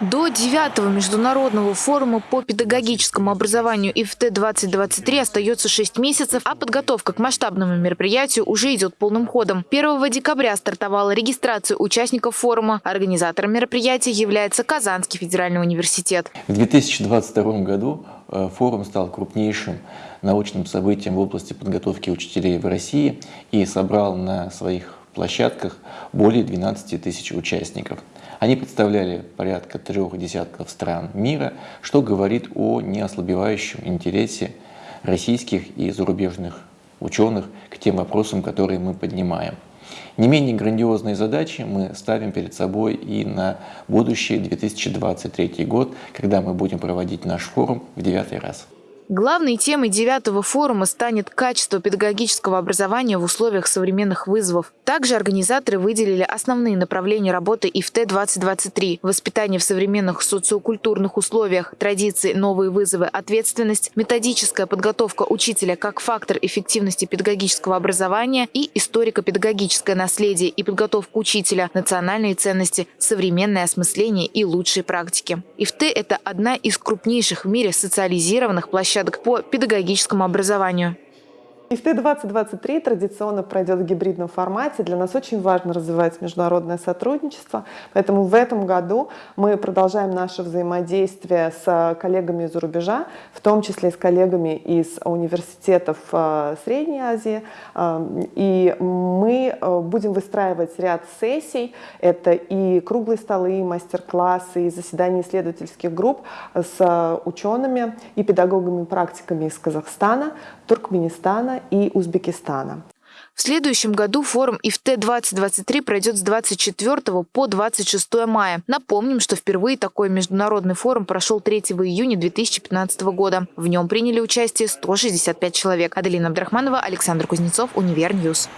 До 9 международного форума по педагогическому образованию ИФТ-2023 остается 6 месяцев, а подготовка к масштабному мероприятию уже идет полным ходом. 1 декабря стартовала регистрация участников форума. Организатором мероприятия является Казанский федеральный университет. В 2022 году э, форум стал крупнейшим научным событием в области подготовки учителей в России и собрал на своих площадках более 12 тысяч участников. Они представляли порядка трех десятков стран мира, что говорит о неослабевающем интересе российских и зарубежных ученых к тем вопросам, которые мы поднимаем. Не менее грандиозные задачи мы ставим перед собой и на будущий 2023 год, когда мы будем проводить наш форум в девятый раз. Главной темой девятого форума станет качество педагогического образования в условиях современных вызовов. Также организаторы выделили основные направления работы ИФТ-2023 – воспитание в современных социокультурных условиях, традиции, новые вызовы, ответственность, методическая подготовка учителя как фактор эффективности педагогического образования и историко-педагогическое наследие и подготовка учителя, национальные ценности, современное осмысление и лучшие практики. ИФТ – это одна из крупнейших в мире социализированных площадок площадок по педагогическому образованию. ИФТ-2023 традиционно пройдет в гибридном формате. Для нас очень важно развивать международное сотрудничество, поэтому в этом году мы продолжаем наше взаимодействие с коллегами из-за рубежа, в том числе с коллегами из университетов э, Средней Азии. Э, и мы э, будем выстраивать ряд сессий. Это и круглые столы, и мастер-классы, и заседания исследовательских групп с учеными и педагогами-практиками из Казахстана, Туркменистана, и Узбекистана. В следующем году форум ИФТ-2023 пройдет с 24 по 26 мая. Напомним, что впервые такой международный форум прошел 3 июня 2015 года. В нем приняли участие 165 человек. Аделина Абдрахманова, Александр Кузнецов, Univer News.